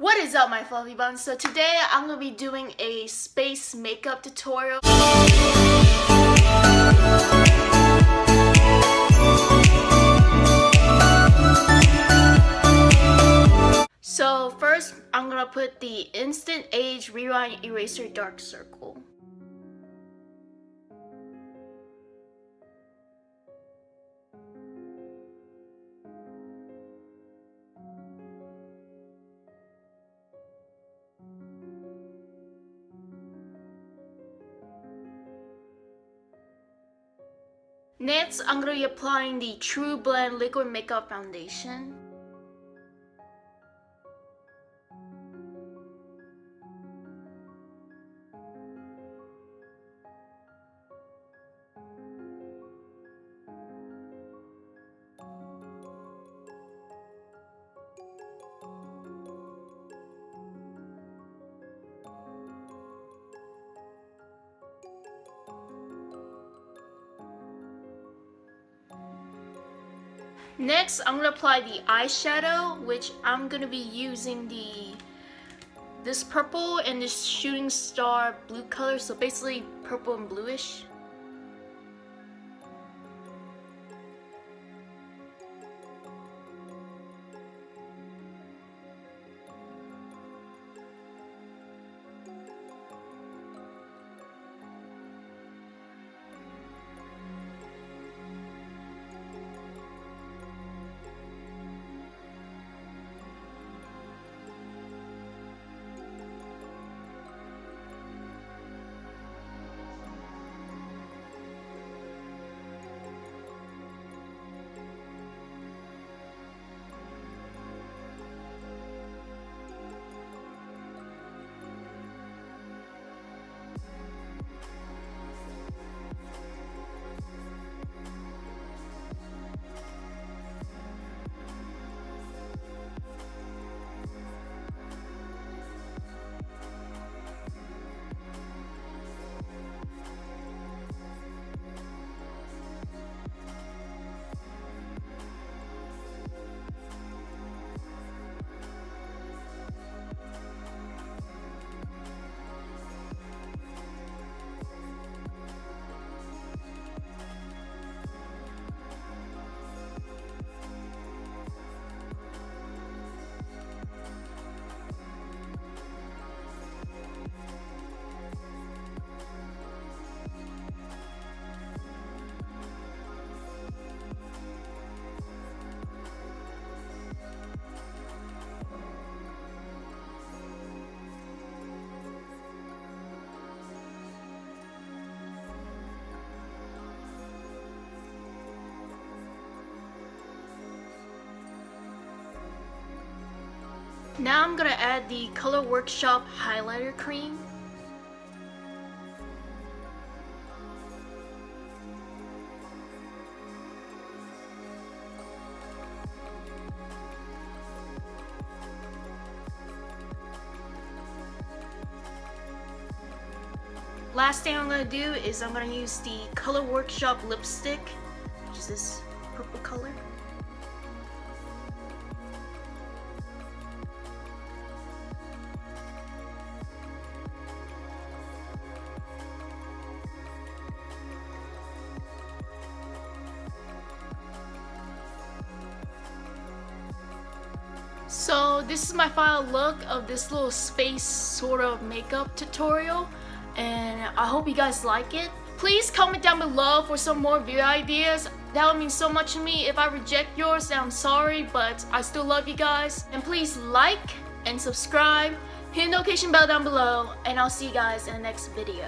What is up my fluffy buns? So today I'm going to be doing a space makeup tutorial. So first I'm going to put the Instant Age Rewind Eraser Dark Circle. Next, I'm going to be applying the TruBlend Liquid Makeup Foundation. Next, I'm going to apply the eyeshadow, which I'm going to be using the this purple and this shooting star blue color, so basically purple and bluish. Now I'm gonna add the Color Workshop highlighter cream. Last thing I'm gonna do is I'm gonna use the Color Workshop lipstick, which is this purple color. So this is my final look of this little space sort of makeup tutorial and I hope you guys like it. Please comment down below for some more video ideas. That would mean so much to me. If I reject yours, I'm sorry, but I still love you guys. And please like and subscribe, hit the notification bell down below, and I'll see you guys in the next video.